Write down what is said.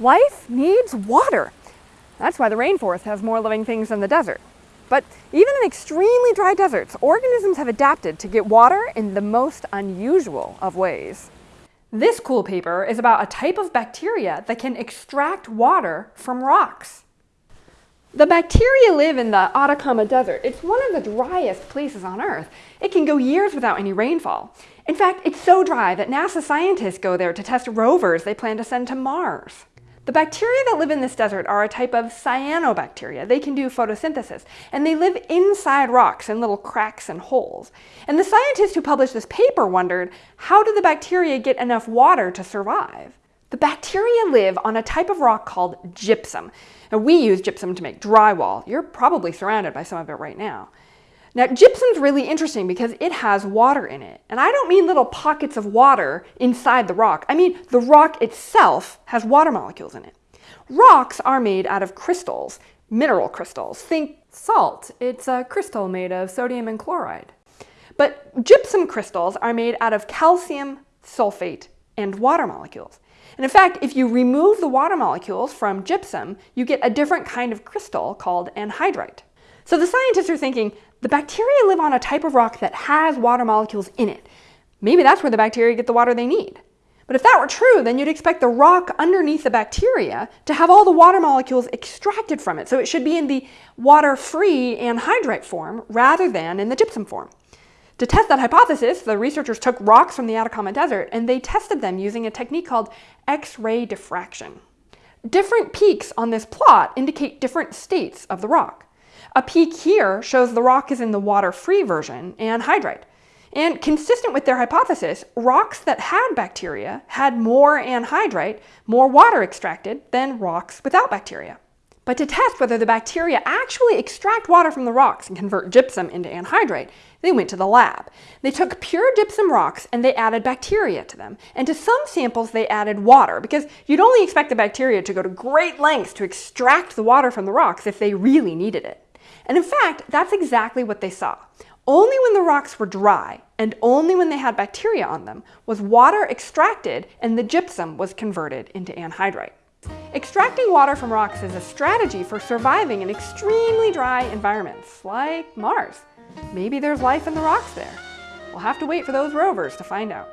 Life needs water. That's why the rainforest has more living things than the desert. But even in extremely dry deserts, organisms have adapted to get water in the most unusual of ways. This cool paper is about a type of bacteria that can extract water from rocks. The bacteria live in the Atacama Desert. It's one of the driest places on Earth. It can go years without any rainfall. In fact, it's so dry that NASA scientists go there to test rovers they plan to send to Mars. The bacteria that live in this desert are a type of cyanobacteria. They can do photosynthesis, and they live inside rocks in little cracks and holes. And the scientists who published this paper wondered, how do the bacteria get enough water to survive? The bacteria live on a type of rock called gypsum. And we use gypsum to make drywall. You're probably surrounded by some of it right now. Now, gypsum's really interesting because it has water in it. And I don't mean little pockets of water inside the rock. I mean the rock itself has water molecules in it. Rocks are made out of crystals, mineral crystals. Think salt. It's a crystal made of sodium and chloride. But gypsum crystals are made out of calcium, sulfate, and water molecules. And in fact, if you remove the water molecules from gypsum, you get a different kind of crystal called anhydrite. So the scientists are thinking, the bacteria live on a type of rock that has water molecules in it. Maybe that's where the bacteria get the water they need. But if that were true, then you'd expect the rock underneath the bacteria to have all the water molecules extracted from it. So it should be in the water-free anhydrite form rather than in the gypsum form. To test that hypothesis, the researchers took rocks from the Atacama Desert and they tested them using a technique called X-ray diffraction. Different peaks on this plot indicate different states of the rock. A peak here shows the rock is in the water-free version, anhydrite. And consistent with their hypothesis, rocks that had bacteria had more anhydrite, more water extracted, than rocks without bacteria. But to test whether the bacteria actually extract water from the rocks and convert gypsum into anhydrite, they went to the lab. They took pure gypsum rocks and they added bacteria to them. And to some samples they added water because you'd only expect the bacteria to go to great lengths to extract the water from the rocks if they really needed it. And in fact, that's exactly what they saw. Only when the rocks were dry, and only when they had bacteria on them, was water extracted and the gypsum was converted into anhydrite. Extracting water from rocks is a strategy for surviving in extremely dry environments, like Mars. Maybe there's life in the rocks there. We'll have to wait for those rovers to find out.